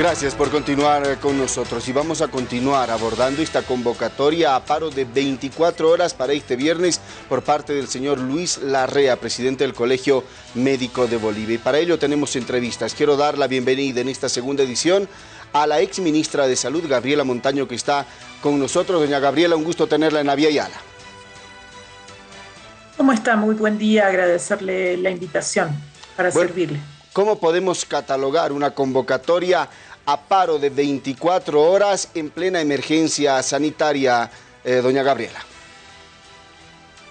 Gracias por continuar con nosotros y vamos a continuar abordando esta convocatoria a paro de 24 horas para este viernes por parte del señor Luis Larrea, presidente del Colegio Médico de Bolivia. Y para ello tenemos entrevistas. Quiero dar la bienvenida en esta segunda edición a la ex ministra de Salud, Gabriela Montaño, que está con nosotros. Doña Gabriela, un gusto tenerla en Avia Yala. ¿Cómo está? Muy buen día, agradecerle la invitación para servirle. ¿Cómo podemos catalogar una convocatoria a paro de 24 horas en plena emergencia sanitaria, eh, doña Gabriela?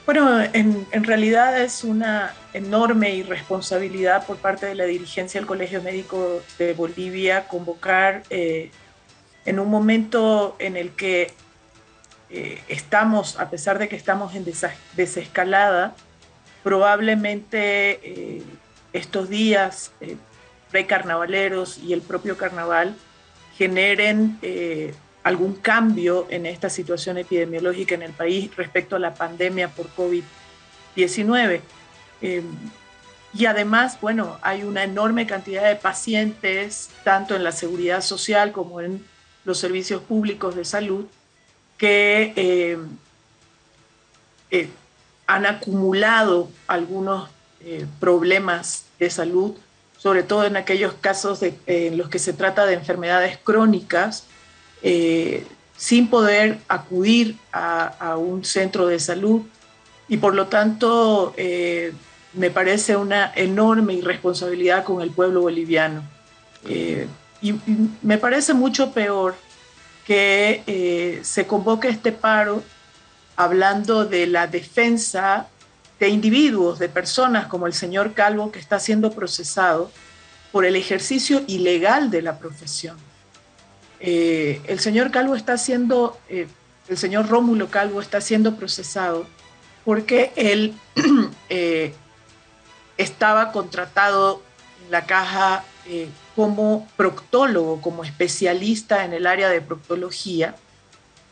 Bueno, en, realidad es una enorme irresponsabilidad por parte de la dirigencia del Colegio Médico de Bolivia convocar eh, en un momento en el que eh, estamos, a pesar de que estamos en desescalada, probablemente estos días precarnavaleros y el propio carnaval generen eh, algún cambio en esta situación epidemiológica en el país respecto a la pandemia por COVID-19. Eh, y además, bueno, hay una enorme cantidad de pacientes, tanto en la seguridad social como en los servicios públicos de salud, que eh, han acumulado algunos problemas de salud sobre todo en aquellos casos en los que se trata de enfermedades crónicas, eh, sin poder acudir a, un centro de salud y por lo tanto eh, me parece una enorme irresponsabilidad con el pueblo boliviano. Eh, y, me parece mucho peor que se convoque este paro hablando de la defensa de individuos, de personas como el señor Calvo, que está siendo procesado por el ejercicio ilegal de la profesión. Eh, el señor Calvo está siendo, eh, el señor Rómulo Calvo está siendo procesado porque él eh, estaba contratado en la caja como proctólogo, como especialista en el área de proctología,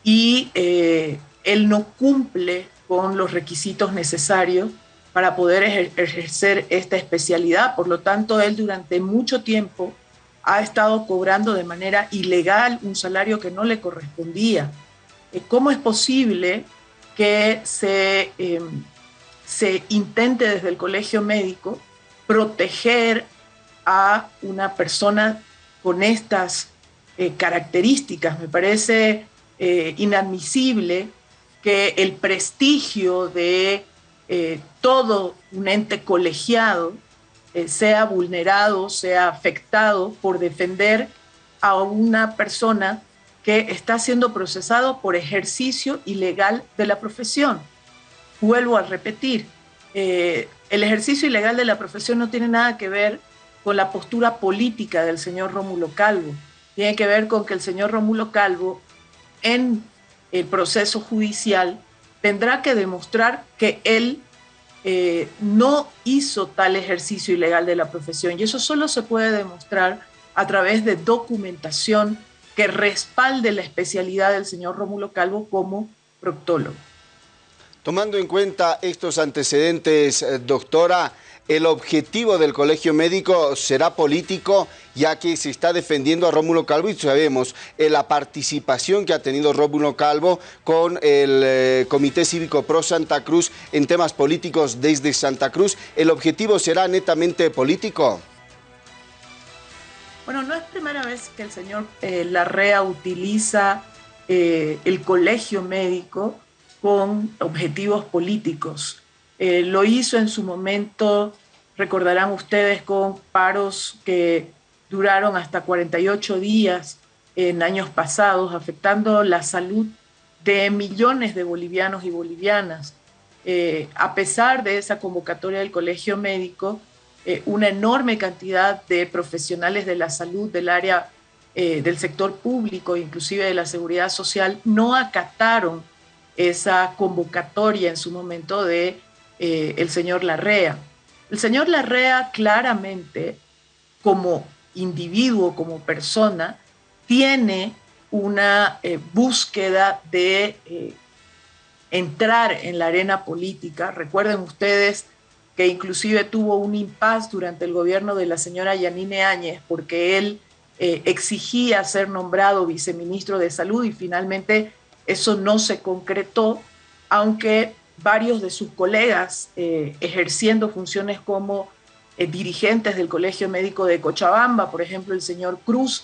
y él no cumple con los requisitos necesarios para poder ejercer esta especialidad. Por lo tanto, él durante mucho tiempo ha estado cobrando de manera ilegal un salario que no le correspondía. Eh, ¿Cómo es posible que se, em, se intente desde el colegio médico proteger a una persona con estas eh, características? Me parece eh, inadmisible que el prestigio de eh, todo un ente colegiado eh, sea vulnerado, sea afectado por defender a una persona que está siendo procesado por ejercicio ilegal de la profesión. Vuelvo a repetir, eh, el ejercicio ilegal de la profesión no tiene nada que ver con la postura política del señor Rómulo Calvo, tiene que ver con que el señor Rómulo Calvo en el proceso judicial tendrá que demostrar que él eh, no hizo tal ejercicio ilegal de la profesión y eso solo se puede demostrar a través de documentación que respalde la especialidad del señor Rómulo Calvo como proctólogo. Tomando en cuenta estos antecedentes, eh, doctora, el objetivo del colegio médico será político, ya que se está defendiendo a Rómulo Calvo y sabemos eh, la participación que ha tenido Rómulo Calvo con el eh, Comité Cívico Pro Santa Cruz en temas políticos desde Santa Cruz. ¿El objetivo será netamente político? Bueno, no es primera vez que el señor eh, Larrea utiliza el colegio médico con objetivos políticos. Eh, lo hizo en su momento, recordarán ustedes, con paros que duraron hasta 48 días en años pasados, afectando la salud de millones de bolivianos y bolivianas. Eh, a pesar de esa convocatoria del Colegio Médico, eh, una enorme cantidad de profesionales de la salud del área del sector público, inclusive de la seguridad social, no acataron esa convocatoria en su momento de eh, el señor Larrea. El señor Larrea claramente, como individuo, como persona, tiene una eh, búsqueda de eh, entrar en la arena política. Recuerden ustedes que inclusive tuvo un impas durante el gobierno de la señora Yanine Áñez, porque él exigía ser nombrado viceministro de Salud y finalmente eso no se concretó, aunque varios de sus colegas eh, ejerciendo funciones como dirigentes del Colegio Médico de Cochabamba, por ejemplo el señor Cruz,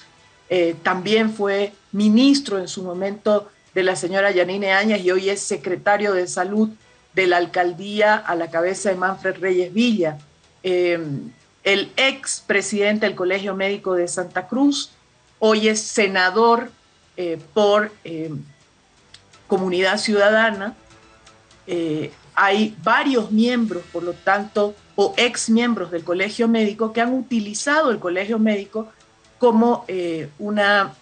también fue ministro en su momento de la señora Yanine Áñez y hoy es secretario de Salud de la alcaldía a la cabeza de Manfred Reyes Villa. Eh, el ex presidente del Colegio Médico de Santa Cruz, hoy es senador eh, por eh, Comunidad Ciudadana. Hay varios miembros, por lo tanto, o ex miembros del Colegio Médico que han utilizado el Colegio Médico como una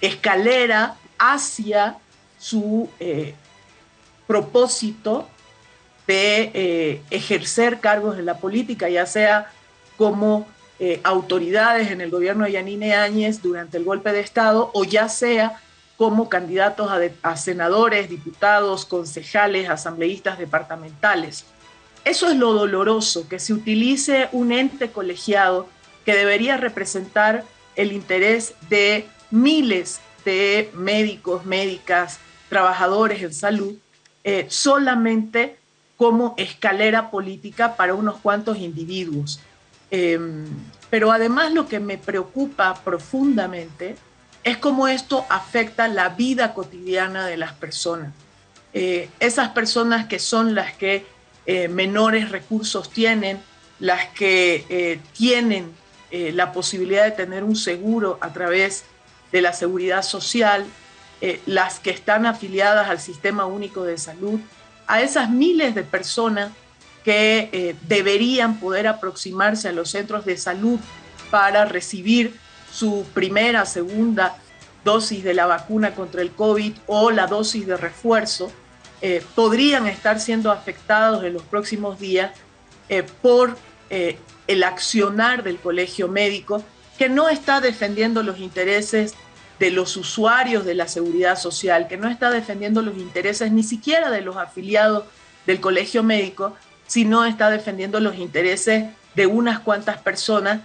escalera hacia su propósito de eh, ejercer cargos en la política, ya sea como eh, autoridades en el gobierno de Yanine Áñez durante el golpe de Estado o ya sea como candidatos a, senadores, diputados, concejales, asambleístas departamentales. Eso es lo doloroso, que se utilice un ente colegiado que debería representar el interés de miles de médicos, médicas, trabajadores en salud, eh, solamente como escalera política para unos cuantos individuos. Em, pero además lo que me preocupa profundamente es cómo esto afecta la vida cotidiana de las personas. Eh, esas personas que son las que eh, menores recursos tienen, las que eh, tienen la posibilidad de tener un seguro a través de la seguridad social, las que están afiliadas al Sistema Único de Salud, a esas miles de personas que deberían poder aproximarse a los centros de salud para recibir su primera, segunda dosis de la vacuna contra el COVID o la dosis de refuerzo, eh, podrían estar siendo afectados en los próximos días eh, por el accionar del colegio médico que no está defendiendo los intereses de los usuarios de la seguridad social, que no está defendiendo los intereses ni siquiera de los afiliados del colegio médico, sino está defendiendo los intereses de unas cuantas personas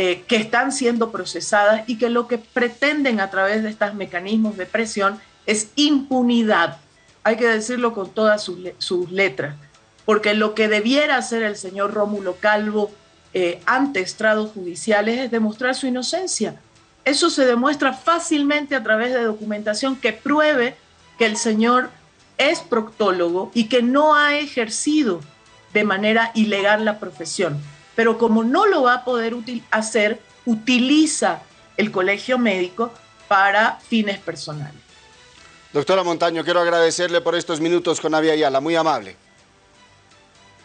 eh, que están siendo procesadas y que lo que pretenden a través de estos mecanismos de presión es impunidad. Hay que decirlo con todas sus, letras, porque lo que debiera hacer el señor Rómulo Calvo eh, ante estrados judiciales es demostrar su inocencia eso se demuestra fácilmente a través de documentación que pruebe que el señor es proctólogo y que no ha ejercido de manera ilegal la profesión. Pero como no lo va a poder hacer, utiliza el colegio médico para fines personales. Doctora Montaño, quiero agradecerle por estos minutos con Avia Ayala, muy amable.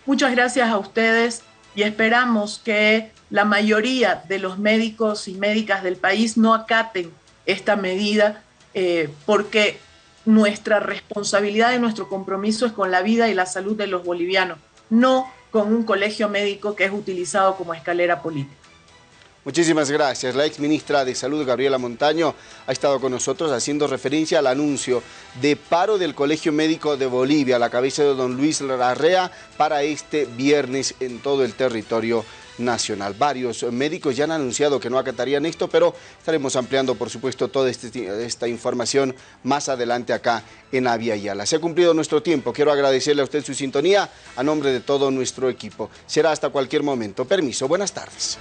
Muchas gracias a ustedes y esperamos que la mayoría de los médicos y médicas del país no acaten esta medida eh, porque nuestra responsabilidad y nuestro compromiso es con la vida y la salud de los bolivianos, no con un colegio médico que es utilizado como escalera política. Muchísimas gracias. La ex ministra de Salud, Gabriela Montaño, ha estado con nosotros haciendo referencia al anuncio de paro del Colegio Médico de Bolivia, a la cabeza de don Luis Larrea, para este viernes en todo el territorio nacional. Varios médicos ya han anunciado que no acatarían esto, pero estaremos ampliando, por supuesto, toda este, esta información más adelante acá en Avia Yala. Se ha cumplido nuestro tiempo. Quiero agradecerle a usted su sintonía a nombre de todo nuestro equipo. Será hasta cualquier momento. Permiso. Buenas tardes.